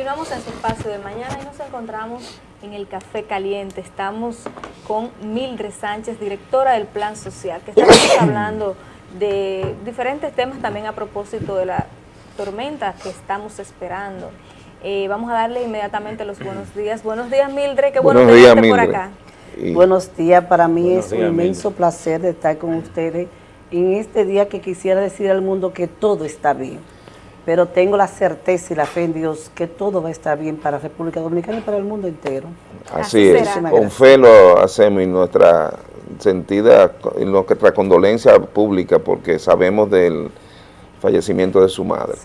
Continuamos en su espacio de mañana y nos encontramos en el Café Caliente. Estamos con Mildred Sánchez, directora del Plan Social, que estamos hablando de diferentes temas también a propósito de la tormenta que estamos esperando. Eh, vamos a darle inmediatamente los buenos días. Buenos días, Mildred, qué bueno tenerte por acá. Buenos días, para mí es un inmenso placer de estar con ustedes en este día que quisiera decir al mundo que todo está bien pero tengo la certeza y la fe en Dios que todo va a estar bien para República Dominicana y para el mundo entero. Así, es, con fe lo hacemos y nuestra sentida, y nuestra condolencia pública porque sabemos del fallecimiento de su madre.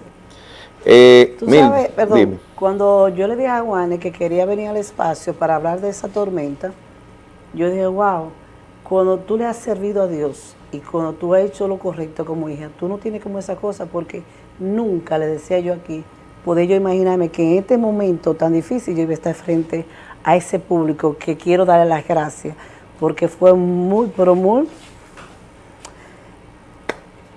Eh, Tú sabes, perdón, cuando yo le dije a Juanes que quería venir al espacio para hablar de esa tormenta, yo dije, wow, cuando tú le has servido a Dios y cuando tú has hecho lo correcto como hija, tú no tienes como esa cosa porque nunca le decía yo aquí, pude yo imaginarme que en este momento tan difícil yo iba a estar frente a ese público que quiero darle las gracias, porque fue muy, pero muy...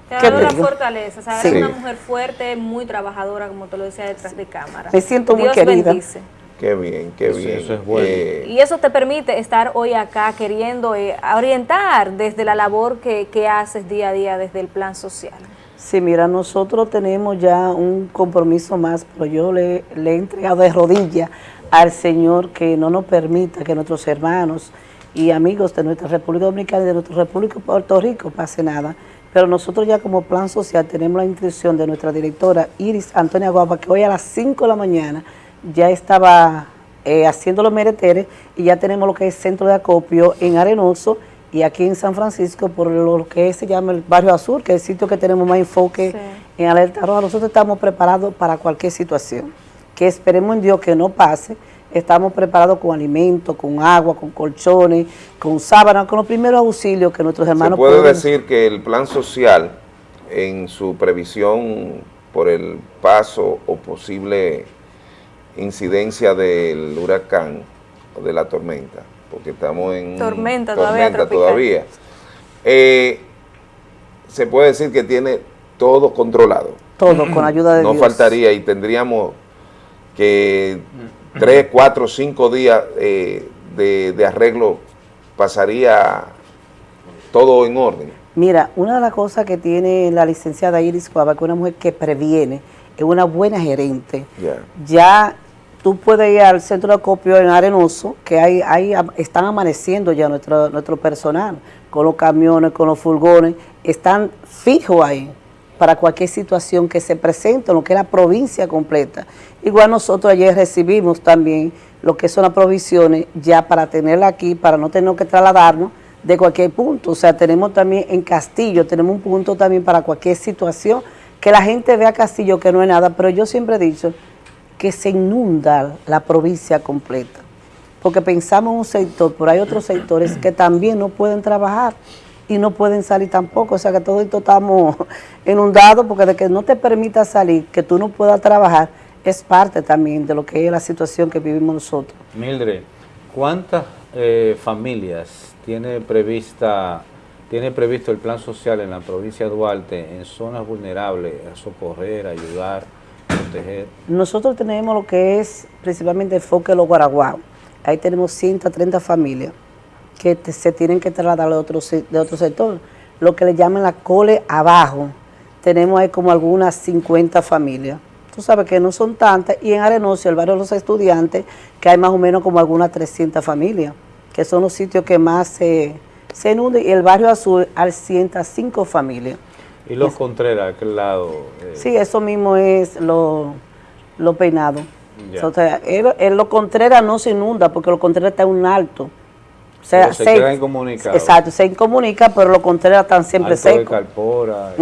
Te ha dado una fortaleza, ¿sabes? Una mujer fuerte, muy trabajadora, como te lo decía, detrás de cámara. Me siento muy querida. Bendice. Qué bien, qué bien. Eso es bueno. Eh, y eso te permite estar hoy acá queriendo eh, orientar desde la labor que, que haces día a día desde el plan social. Sí, mira, nosotros tenemos ya un compromiso más, pero yo le, he entregado de rodillas al Señor que no nos permita que nuestros hermanos y amigos de nuestra República Dominicana y de nuestra República de Puerto Rico pase nada. Pero nosotros ya como plan social tenemos la instrucción de nuestra directora Iris Antonia Guapa, que hoy a las 5 de la mañana ya estaba eh, haciendo los mereteres y ya tenemos lo que es centro de acopio en Arenoso, y aquí en San Francisco, por lo que se llama el Barrio Azul, que es el sitio que tenemos más enfoque en alerta roja, nosotros estamos preparados para cualquier situación, que esperemos en Dios que no pase, estamos preparados con alimentos, con agua, con colchones, con sábanas, con los primeros auxilios que nuestros hermanos ¿Se puede decir que el plan social, en su previsión por el paso o posible incidencia del huracán o de la tormenta, porque estamos en tormenta, todavía. Eh, se puede decir que tiene todo controlado. Todo, con ayuda de no Dios. No faltaría y tendríamos que tres, cuatro, cinco días eh, de, arreglo pasaría todo en orden. Mira, una de las cosas que tiene la licenciada Iris Cuava, que es una mujer que previene, es una buena gerente. Ya tú puedes ir al centro de acopio en Arenoso, que ahí, ahí están amaneciendo ya nuestro, nuestro personal, con los camiones, con los furgones, están fijos ahí para cualquier situación que se presente, lo que es la provincia completa. Igual nosotros ayer recibimos también lo que son las provisiones ya para tenerla aquí, para no tener que trasladarnos de cualquier punto. O sea, tenemos también en Castillo, tenemos un punto también para cualquier situación, que la gente vea Castillo que no es nada, pero yo siempre he dicho, que se inunda la provincia completa. Porque pensamos en un sector, pero hay otros sectores que también no pueden trabajar y no pueden salir tampoco. O sea que todos estamos inundados porque de que no te permita salir, que tú no puedas trabajar, es parte también de lo que es la situación que vivimos nosotros. Mildred, ¿cuántas eh, familias tiene prevista tiene previsto el plan social en la provincia de Duarte en zonas vulnerables a socorrer, ayudar? Nosotros tenemos lo que es principalmente el foque de los Guaraguao. Ahí tenemos 130 familias que se tienen que trasladar de otro, de otro sector. Lo que le llaman la cole abajo. Tenemos ahí como algunas 50 familias. Tú sabes que no son tantas. Y en Arenoso, el barrio de los estudiantes, que hay más o menos como algunas 300 familias, que son los sitios que más se, se inunden. Y el barrio azul al 105 familias. ¿Y los Contreras, aquel lado? Eh. Sí, eso mismo es lo, lo peinado. O sea, el, lo Contreras no se inunda porque lo Contreras está en un alto. O sea, se, queda incomunicado. Exacto, se incomunica, pero los Contreras están siempre secos. Calpora,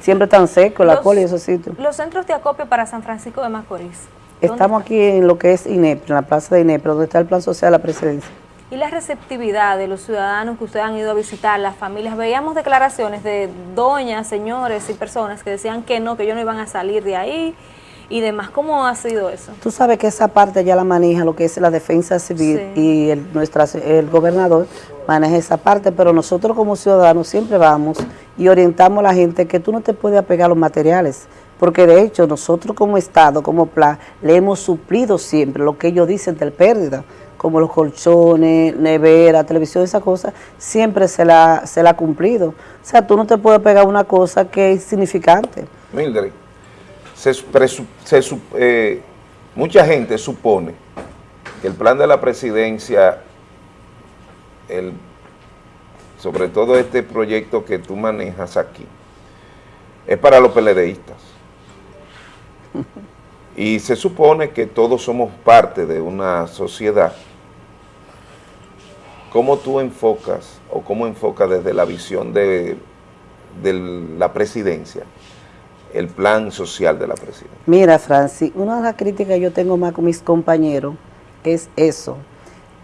Siempre están secos, la cola y esos sitios. Los centros de acopio para San Francisco de Macorís. Estamos aquí en lo que es INEP, en la plaza de INEP, donde está el plan social de la presidencia y la receptividad de los ciudadanos que ustedes han ido a visitar, las familias, veíamos declaraciones de doñas, señores y personas que decían que no, que ellos no iban a salir de ahí y demás. ¿Cómo ha sido eso? Tú sabes que esa parte ya la maneja lo que es la defensa civil y el, nuestra, el gobernador maneja esa parte, pero nosotros como ciudadanos siempre vamos y orientamos a la gente que tú no te puedes apegar a los materiales, porque de hecho nosotros como Estado, como plan, le hemos suplido siempre lo que ellos dicen del pérdida, como los colchones, nevera, televisión, esa cosa, siempre se la, se la ha cumplido. O sea, tú no te puedes pegar una cosa que es significante. Mildred, se, eh, mucha gente supone que el plan de la presidencia, el, sobre todo este proyecto que tú manejas aquí, es para los peledeístas. Y se supone que todos somos parte de una sociedad. ¿Cómo tú enfocas o cómo enfocas desde la visión de, de la presidencia el plan social de la presidencia? Mira, Francis, una de las críticas que yo tengo más con mis compañeros es eso.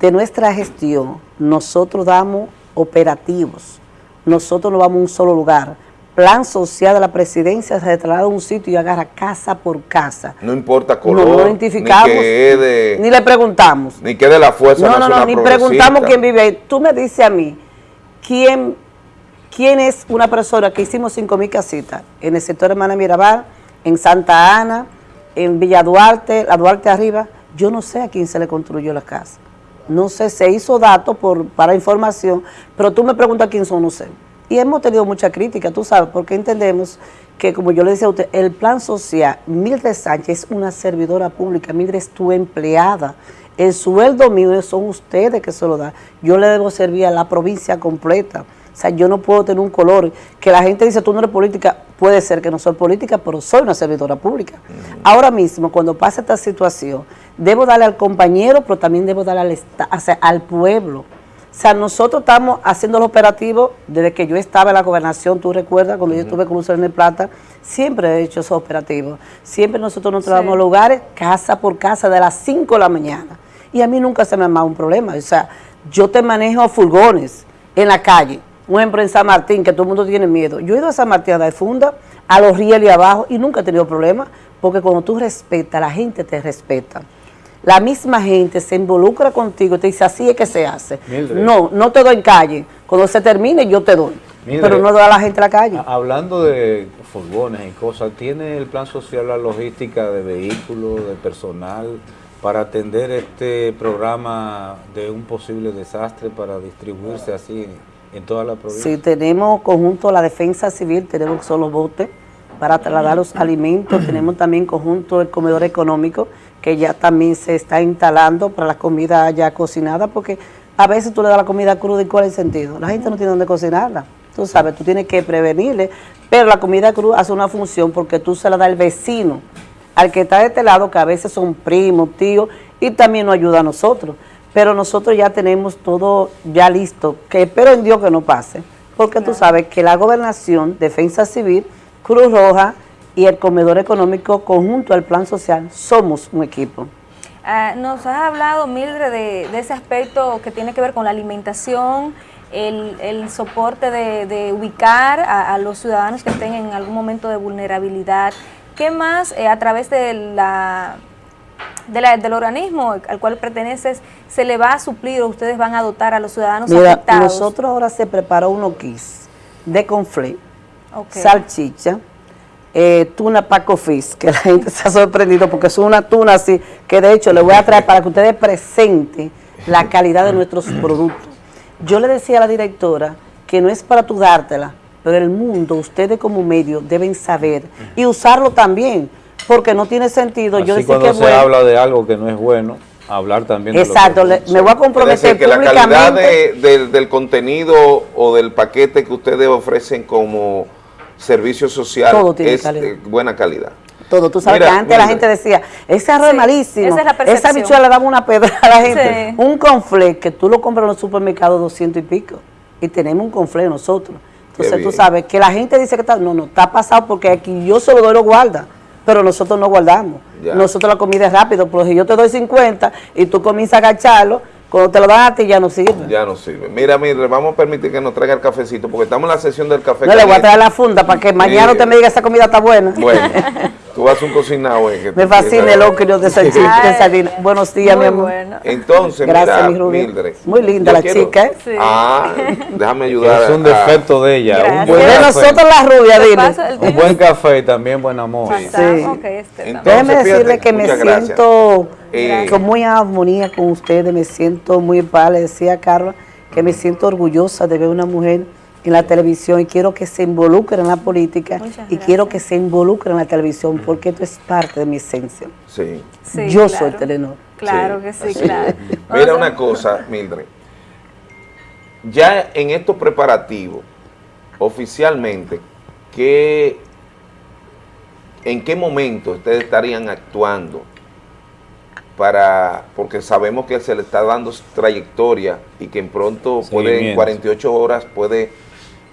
De nuestra gestión, nosotros damos operativos, nosotros no vamos a un solo lugar, plan social de la presidencia se traslada a un sitio y agarra casa por casa. No importa color, no, identificamos, ni, le preguntamos. Ni que de la fuerza No, no, no, ni preguntamos quién vive ahí. Tú me dices a mí, ¿quién, quién es una persona que hicimos 5.000 casitas en el sector Hermana Mirabal, en Santa Ana, en Villa Duarte, la Duarte arriba? Yo no sé a quién se le construyó la casa. No sé, se hizo datos para información, pero tú me preguntas quién son, no sé. Y hemos tenido mucha crítica, tú sabes, porque entendemos que, como yo le decía a usted, el plan social, Mildred Sánchez es una servidora pública, Mildred es tu empleada. El sueldo mío son ustedes que se lo dan. Yo le debo servir a la provincia completa. O sea, yo no puedo tener un color. Que la gente dice, tú no eres política, puede ser que no soy política, pero soy una servidora pública. Ahora mismo, cuando pasa esta situación, debo darle al compañero, pero también debo darle al, al pueblo. O sea, nosotros estamos haciendo los operativos desde que yo estaba en la gobernación, tú recuerdas, cuando yo estuve con Luis en Plata, siempre he hecho esos operativos. Siempre nosotros nos trabajamos lugares, casa por casa, de las 5 de la mañana. Y a mí nunca se me ha dado un problema. O sea, yo te manejo furgones en la calle, un ejemplo en San Martín, que todo el mundo tiene miedo. Yo he ido a San Martín a dar funda, a los rieles abajo, y nunca he tenido problema, porque cuando tú respetas, la gente te respeta la misma gente se involucra contigo y te dice, así es que se hace. No, no te doy en calle. Cuando se termine, yo te doy. pero no doy a la gente a la calle. Hablando de furgones y cosas, ¿tiene el plan social la logística de vehículos, de personal, para atender este programa de un posible desastre, para distribuirse así en toda la provincia? Sí, tenemos conjunto la defensa civil, tenemos solo botes para trasladar los alimentos, tenemos también conjunto el comedor económico, que ya también se está instalando para la comida ya cocinada, porque a veces tú le das la comida cruda y cuál es el sentido. La gente no tiene dónde cocinarla. Tú sabes, tú tienes que prevenirle, pero la comida cruda hace una función porque tú se la das al vecino, al que está de este lado, que a veces son primos, tíos, y también nos ayuda a nosotros. Pero nosotros ya tenemos todo ya listo, que espero en Dios que no pase, porque tú sabes que la gobernación, defensa civil, Cruz Roja, y el comedor económico conjunto al plan social somos un equipo. Ah, nos has hablado, Mildred, de, ese aspecto que tiene que ver con la alimentación, el, soporte de, ubicar a, los ciudadanos que estén en algún momento de vulnerabilidad. ¿Qué más eh, a través de la, del organismo al cual perteneces se le va a suplir o ustedes van a dotar a los ciudadanos Mira, nosotros ahora se preparó uno kits de salchicha, eh, tuna Paco Fish, que la gente se ha sorprendido porque es una tuna así, que de hecho le voy a traer para que ustedes presenten la calidad de nuestros productos. Yo le decía a la directora que no es para tú dártela, pero el mundo, ustedes como medio deben saber y usarlo también, porque no tiene sentido. Yo decir cuando se habla de algo que no es bueno, hablar también Exacto, de me voy a comprometer que la calidad del contenido o del paquete que ustedes ofrecen como servicio social es de buena calidad. Todo, tú sabes que antes la gente decía, ese arroz es malísimo, esa, bichuela le daba una pedra a la gente. Un conflé que tú lo compras en los supermercados 200 y pico, y tenemos un conflé nosotros. Entonces tú sabes que la gente dice que está, no, no, está pasado porque aquí yo solo doy lo guarda, pero nosotros no guardamos. Nosotros la comida es rápido, porque si yo te doy 50 y tú comienzas a agacharlo, cuando te lo dan a ti ya no sirve. Ya no sirve. Mira, mire, vamos a permitir que nos traiga el cafecito, porque estamos en la sesión del café. No, le voy a traer la funda para que mañana usted me diga esa comida está buena. Bueno, tú vas a un cocinado. Eh, Me fascina el ocrio de sardina. Buenos días, mi amor. Entonces, Gracias, mi Mildred. Muy linda la chica, ¿eh? Sí. Ah, déjame ayudar. Es un defecto de ella. Un buen de nosotros la rubia, dile. Un buen café y también buen amor. Sí. Okay, este Déjeme decirle que me siento eh, con muy armonía con ustedes, me siento muy paz, le decía Carla, que me siento orgullosa de ver una mujer en la televisión y quiero que se involucre en la política y quiero que se involucre en la televisión porque esto es parte de mi esencia. Sí. Yo soy Telenor. Claro que sí, claro. Mira una cosa, Mildred. Ya en estos preparativos, oficialmente, ¿qué, ¿en qué momento ustedes estarían actuando para, porque sabemos que se le está dando trayectoria y que en pronto puede, en 48 horas puede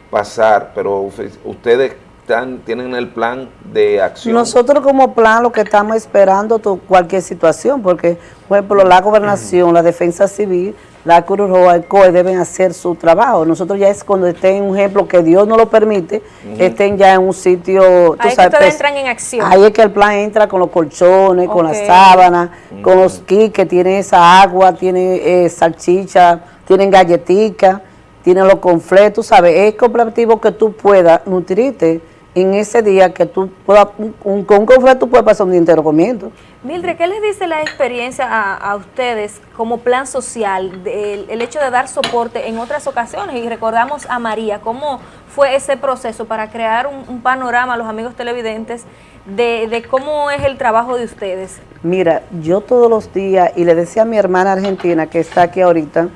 pasar, pero ustedes están, tienen el plan de acción. Nosotros como plan lo que estamos esperando cualquier situación, porque por ejemplo la gobernación, la defensa civil, la Cruz Roja, el COE deben hacer su trabajo. Nosotros ya es cuando estén, un ejemplo, que Dios no lo permite, estén ya en un sitio... Ahí sabes, que pues, entran en acción. Ahí es que el plan entra con los colchones, con las sábanas, con los kits que tienen esa agua, tiene eh, salchicha, tienen galletica tienen los conflictos, ¿sabes? Es cooperativo que tú puedas nutrirte en ese día que tú puedas, un, con un conflicto puedes pasar un día entero comiendo. Mildred, ¿qué les dice la experiencia a, ustedes como plan social, el hecho de dar soporte en otras ocasiones? Y recordamos a María, ¿cómo fue ese proceso para crear un, panorama a los amigos televidentes de, de, cómo es el trabajo de ustedes? Mira, yo todos los días, y le decía a mi hermana argentina que está aquí ahorita,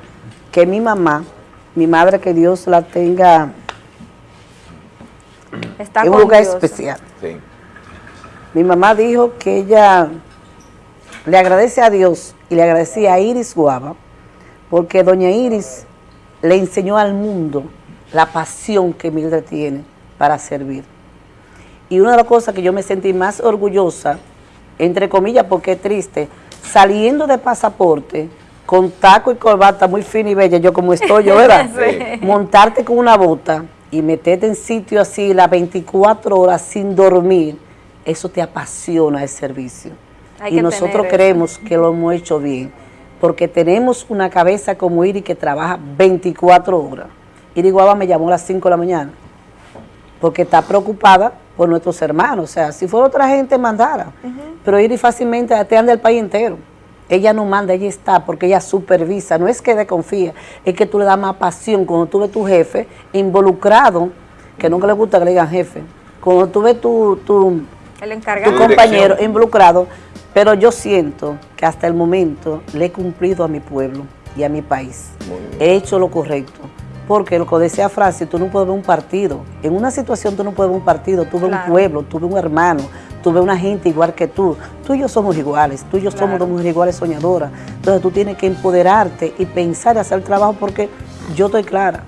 que mi mamá, mi madre, que Dios la tenga Está en un lugar especial. Mi mamá dijo que ella le agradece a Dios y le agradecía a Iris Guava, porque doña Iris le enseñó al mundo la pasión que Mildred tiene para servir. Y una de las cosas que yo me sentí más orgullosa, entre comillas, porque es triste, saliendo de pasaporte, con taco y corbata muy fina y bella, yo como estoy yo, ¿verdad? Montarte con una bota y meterte en sitio así las 24 horas sin dormir, eso te apasiona el servicio. y nosotros creemos que lo hemos hecho bien, porque tenemos una cabeza como Iri que trabaja 24 horas. Iri Guava me llamó a las 5 de la mañana, porque está preocupada por nuestros hermanos. O sea, si fuera otra gente, mandara. Pero Iri fácilmente te anda el país entero. Ella no manda, ella está porque ella supervisa. No es que desconfía, es que tú le das más pasión cuando tú ves tu jefe involucrado, que nunca le gusta que le digan jefe. Cuando tú ves tu, tu, El compañero involucrado, pero yo siento que hasta el momento le he cumplido a mi pueblo y a mi país. He hecho lo correcto. Porque lo que decía Francis, tú no puedes ver un partido. En una situación tú no puedes ver un partido, tú ves un pueblo, tú ves un hermano, tú ves una gente igual que tú. Tú y yo somos iguales, tú y yo somos dos mujeres iguales soñadoras. Entonces tú tienes que empoderarte y pensar y hacer el trabajo porque yo estoy clara.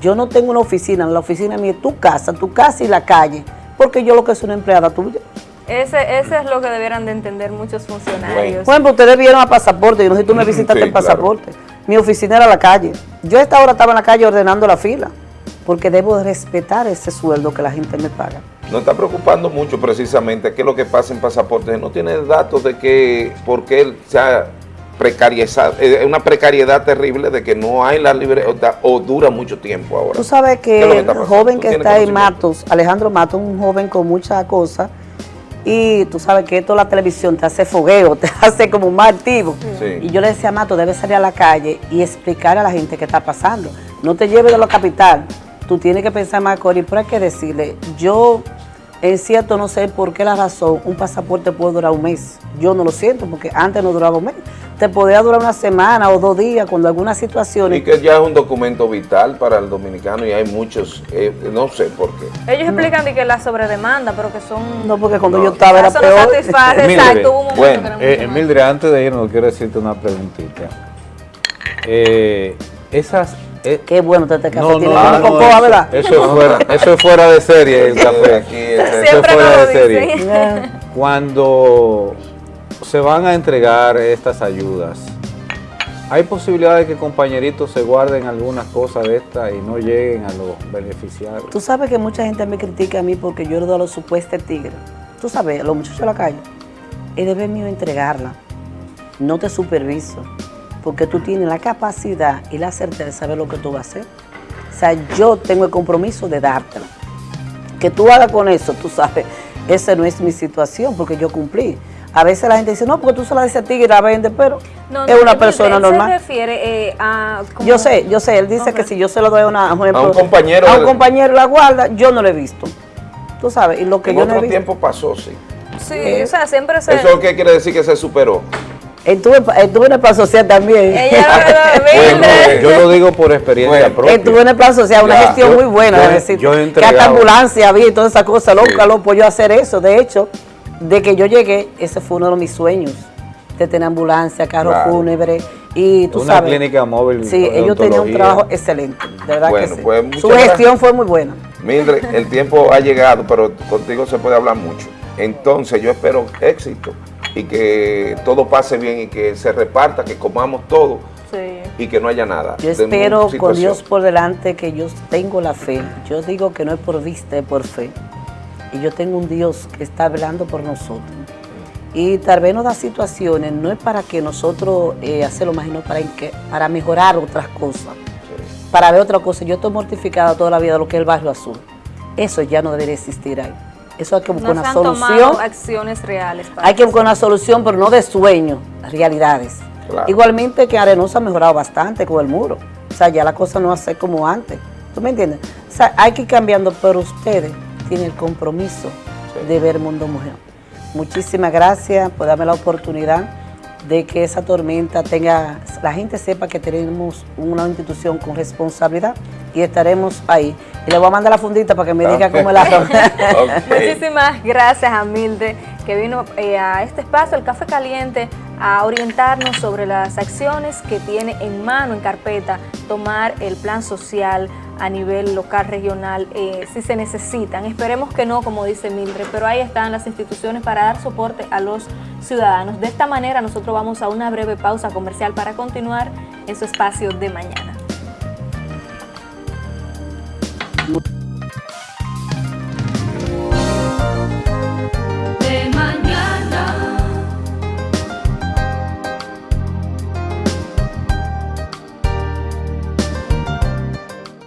Yo no tengo una oficina, la oficina mía es tu casa, tu casa y la calle, porque yo lo que soy una empleada tuya. Ese, ese es lo que debieran de entender muchos funcionarios. Bueno, pues ustedes vieron a pasaporte, yo no sé si tú me visitaste el pasaporte. Mi oficina era la calle. Yo a esta hora estaba en la calle ordenando la fila, porque debo respetar ese sueldo que la gente me paga. Nos está preocupando mucho precisamente qué es lo que pasa en pasaportes. No tiene datos de que, porque él se ha precarizado, es una precariedad terrible de que no hay la libertad o dura mucho tiempo ahora. Tú sabes que, el joven que está en Matos, Alejandro Matos, un joven con muchas cosas, y tú sabes que esto la televisión te hace fogueo, te hace como más activo. Y yo le decía a Matos, debes salir a la calle y explicar a la gente qué está pasando. No te lleves de la capital, tú tienes que pensar más, Cori, pero hay que decirle, yo es cierto, no sé por qué la razón, un pasaporte puede durar un mes. Yo no lo siento, porque antes no duraba un mes. Te podía durar una semana o dos días cuando alguna situación... Y que ya es un documento vital para el dominicano y hay muchos, eh, no sé por qué. Ellos explican que la sobredemanda, pero que son... No, porque cuando yo estaba era peor. exacto, bueno, eh, Mildred, antes de irnos, quiero decirte una preguntita. Eh, esas eh, Qué bueno este café no, tiene no, eso, ¿verdad? Eso es, fuera, eso es fuera de serie el café. eso es fuera de serie. Cuando se van a entregar estas ayudas, ¿hay posibilidad de que compañeritos se guarden algunas cosas de estas y no lleguen a los beneficiarios? Tú sabes que mucha gente me critica a mí porque yo he dado los supuestos tigres. tú sabes, los muchachos de la calle, es deber mío entregarla. No te superviso, porque tú tienes la capacidad y la certeza de saber lo que tú vas a hacer. O sea, yo tengo el compromiso de dártela. Que tú hagas con eso, tú sabes, esa no es mi situación, porque yo cumplí. A veces la gente dice, no, porque tú se la dices a ti y la vende, pero es una persona normal. se refiere eh, a... Yo sé, yo sé, él dice que si yo se lo doy a, una, un compañero, a un compañero la guarda, yo no lo he visto. Tú sabes, y lo que en yo no he tiempo pasó, sí. Sí, eh, o sea, siempre se... ¿Eso qué quiere decir que se superó? Estuve, estuve en el plan social también. Ella bueno, yo lo digo por experiencia propia. Estuve en el plan social, una gestión muy buena. Yo, decir, yo que hasta ambulancia había y toda esa cosa. Loca, sí. loco, yo hacer eso. De hecho, de que yo llegué, ese fue uno de mis sueños. De tener ambulancia, carro claro. fúnebre. Y tú una sabes. clínica móvil. Sí, ellos tenían un trabajo excelente. De verdad bueno, que sí. Pues, Su gestión gracias. fue muy buena. Mildred, el tiempo ha llegado, pero contigo se puede hablar mucho. Entonces, yo espero éxito y que todo pase bien y que se reparta, que comamos todo sí. y que no haya nada. Yo espero con Dios por delante que yo tengo la fe. Yo digo que no es por vista, es por fe. Y yo tengo un Dios que está velando por nosotros. Y tal vez nos da situaciones, no es para que nosotros eh, hacerlo más, sino para, que, para mejorar otras cosas. Sí. Para ver otra cosa. Yo estoy mortificada toda la vida de lo que es el barrio azul. Eso ya no debería existir ahí. Eso hay que buscar no una han solución. acciones reales. hay que buscar una solución, pero no de sueño, realidades. Claro. Igualmente que Arenosa ha mejorado bastante con el muro. O sea, ya la cosa no va a ser como antes. ¿Tú me entiendes? O sea, hay que ir cambiando, pero ustedes tienen el compromiso sí. de ver Mundo Mujer. Muchísimas gracias por darme la oportunidad de que esa tormenta tenga, la gente sepa que tenemos una institución con responsabilidad y estaremos ahí. Y le voy a mandar la fundita para que me diga cómo la okay. Muchísimas gracias a Mildred que vino eh, a este espacio, el Café Caliente, a orientarnos sobre las acciones que tiene en mano, en carpeta, tomar el plan social a nivel local, regional, eh, si se necesitan. Esperemos que no, como dice Mildred, pero ahí están las instituciones para dar soporte a los ciudadanos. De esta manera nosotros vamos a una breve pausa comercial para continuar en su espacio de mañana.